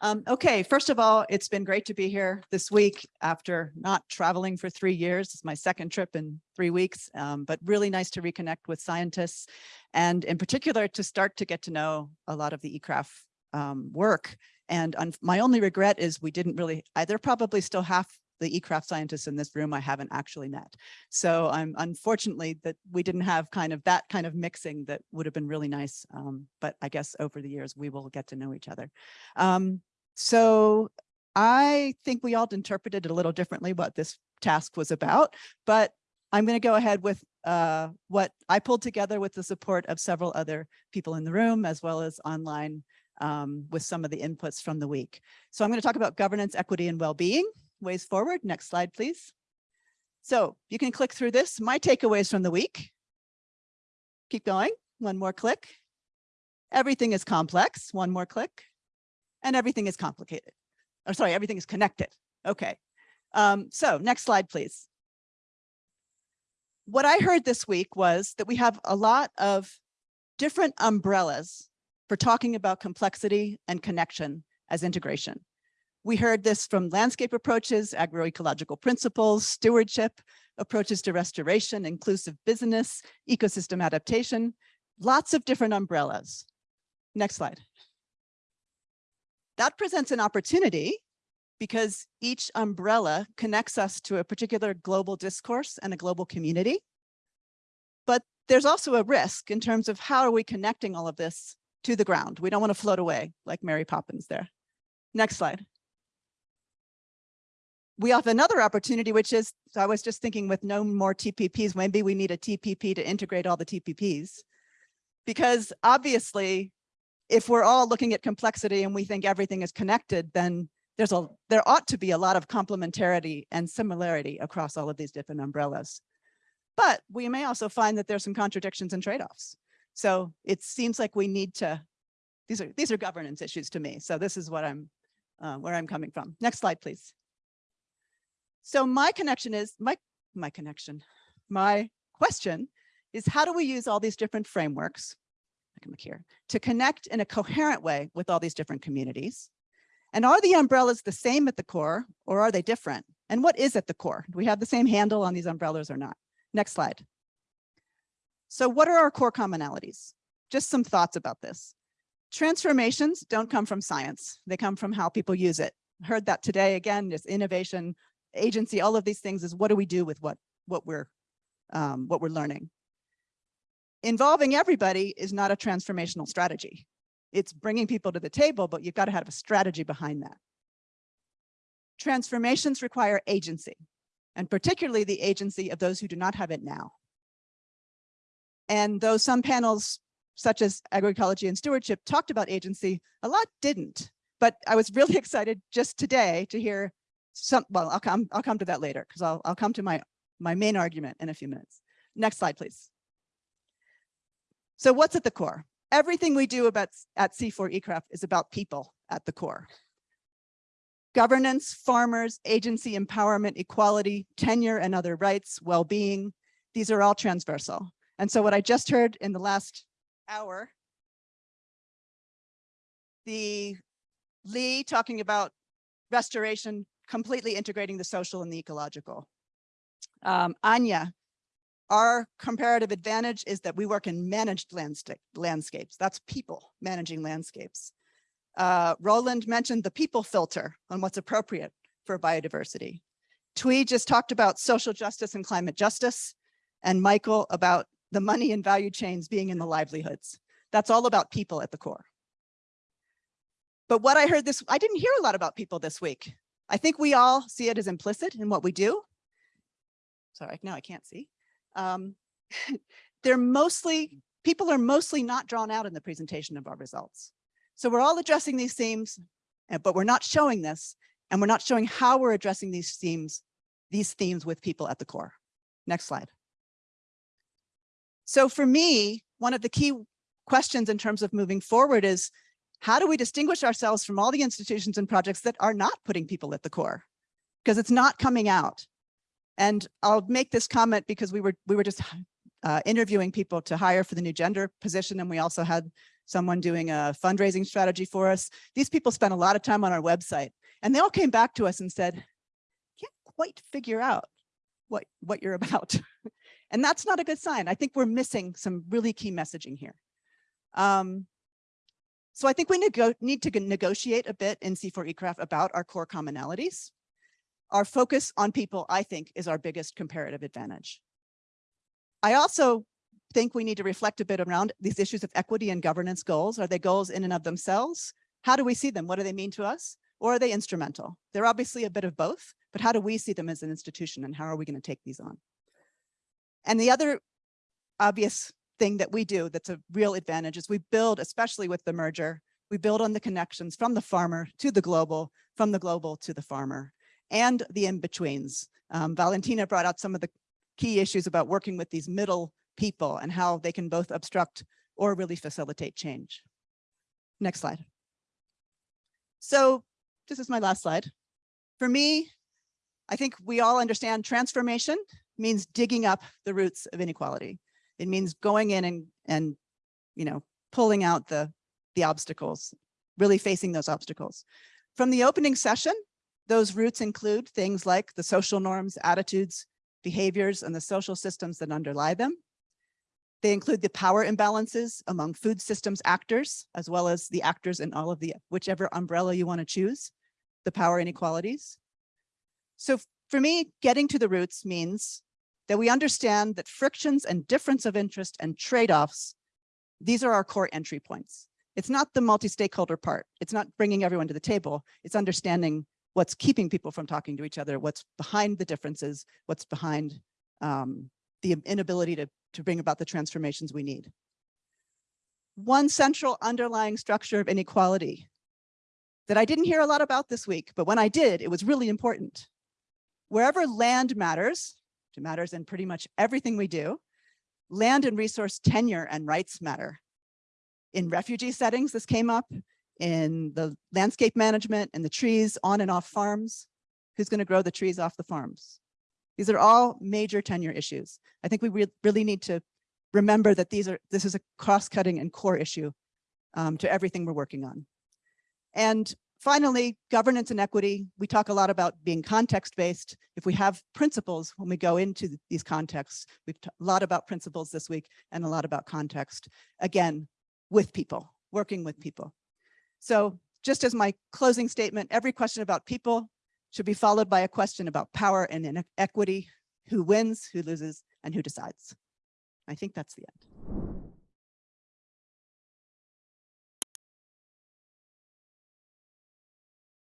Um, okay, first of all, it's been great to be here this week after not traveling for three years. It's my second trip in three weeks, um, but really nice to reconnect with scientists and in particular to start to get to know a lot of the ICRAF um, work. And my only regret is we didn't really, I, there probably still half the ICRAF scientists in this room I haven't actually met. So I'm unfortunately that we didn't have kind of that kind of mixing that would have been really nice. Um, but I guess over the years we will get to know each other. Um, so I think we all interpreted a little differently what this task was about, but I'm going to go ahead with uh, what I pulled together with the support of several other people in the room, as well as online um, with some of the inputs from the week. So I'm going to talk about governance, equity, and well-being. Ways forward. Next slide, please. So you can click through this. My takeaways from the week. Keep going. One more click. Everything is complex. One more click and everything is complicated. Or sorry, everything is connected. Okay. Um, so next slide, please. What I heard this week was that we have a lot of different umbrellas for talking about complexity and connection as integration. We heard this from landscape approaches, agroecological principles, stewardship, approaches to restoration, inclusive business, ecosystem adaptation, lots of different umbrellas. Next slide. That presents an opportunity because each umbrella connects us to a particular global discourse and a global community. But there's also a risk in terms of how are we connecting all of this to the ground. We don't want to float away like Mary Poppins there. Next slide. We have another opportunity, which is, so I was just thinking with no more TPPs, maybe we need a TPP to integrate all the TPPs. Because obviously if we're all looking at complexity and we think everything is connected, then there's a there ought to be a lot of complementarity and similarity across all of these different umbrellas. But we may also find that there's some contradictions and trade-offs. So it seems like we need to, these are these are governance issues to me. So this is what I'm uh, where I'm coming from. Next slide, please. So my connection is my my connection. My question is how do we use all these different frameworks I can look here, to connect in a coherent way with all these different communities. And are the umbrellas the same at the core or are they different? And what is at the core? Do we have the same handle on these umbrellas or not? Next slide. So what are our core commonalities? Just some thoughts about this. Transformations don't come from science. They come from how people use it. Heard that today again, this innovation, agency, all of these things is what do we do with what, what we're um, what we're learning involving everybody is not a transformational strategy. It's bringing people to the table, but you've got to have a strategy behind that. Transformations require agency, and particularly the agency of those who do not have it now. And though some panels, such as agroecology and stewardship, talked about agency, a lot didn't. But I was really excited just today to hear some, well, I'll come, I'll come to that later because I'll, I'll come to my, my main argument in a few minutes. Next slide, please. So what's at the core? Everything we do about at CIFOR-ICRAF is about people at the core. Governance, farmers, agency empowerment, equality, tenure and other rights, well-being, these are all transversal. And so what I just heard in the last hour, the Lee talking about restoration, completely integrating the social and the ecological. Um, Anya our comparative advantage is that we work in managed landscapes. That's people managing landscapes. Uh, Roland mentioned the people filter on what's appropriate for biodiversity. Twee just talked about social justice and climate justice, and Michael about the money and value chains being in the livelihoods. That's all about people at the core. But what I heard this, I didn't hear a lot about people this week. I think we all see it as implicit in what we do. Sorry, now I can't see um, they're mostly, people are mostly not drawn out in the presentation of our results. So we're all addressing these themes, eh, but we're not showing this, and we're not showing how we're addressing these themes, these themes with people at the core. Next slide. So for me, one of the key questions in terms of moving forward is, how do we distinguish ourselves from all the institutions and projects that are not putting people at the core? Because it's not coming out. And I'll make this comment because we were we were just uh, interviewing people to hire for the new gender position, and we also had someone doing a fundraising strategy for us. These people spent a lot of time on our website and they all came back to us and said, can't quite figure out what, what you're about. and that's not a good sign. I think we're missing some really key messaging here. Um, so I think we need to negotiate a bit in CIFOR-ICRAF about our core commonalities. Our focus on people, I think, is our biggest comparative advantage. I also think we need to reflect a bit around these issues of equity and governance goals. Are they goals in and of themselves? How do we see them? What do they mean to us? Or are they instrumental? They're obviously a bit of both, but how do we see them as an institution and how are we going to take these on? And the other obvious thing that we do that's a real advantage is we build, especially with the merger, we build on the connections from the farmer to the global, from the global to the farmer, and the in-betweens. Um, Valentina brought out some of the key issues about working with these middle people and how they can both obstruct or really facilitate change. Next slide. So this is my last slide. For me, I think we all understand transformation means digging up the roots of inequality. It means going in and, and you know, pulling out the, the obstacles, really facing those obstacles. From the opening session, those roots include things like the social norms, attitudes, behaviors, and the social systems that underlie them. They include the power imbalances among food systems actors, as well as the actors in all of the, whichever umbrella you want to choose, the power inequalities. So for me, getting to the roots means that we understand that frictions and difference of interest and trade-offs, these are our core entry points. It's not the multi-stakeholder part. It's not bringing everyone to the table. It's understanding what's keeping people from talking to each other, what's behind the differences, what's behind um, the inability to, to bring about the transformations we need. One central underlying structure of inequality that I didn't hear a lot about this week, but when I did, it was really important. Wherever land matters, it matters in pretty much everything we do, land and resource tenure and rights matter. In refugee settings, this came up in the landscape management and the trees on and off farms. Who's going to grow the trees off the farms? These are all major tenure issues. I think we re really need to remember that these are this is a cross-cutting and core issue um, to everything we're working on. And finally, governance and equity. We talk a lot about being context-based. If we have principles when we go into these contexts, we've talked a lot about principles this week and a lot about context. Again, with people, working with people. So just as my closing statement, every question about people should be followed by a question about power and inequity, who wins, who loses, and who decides. I think that's the end.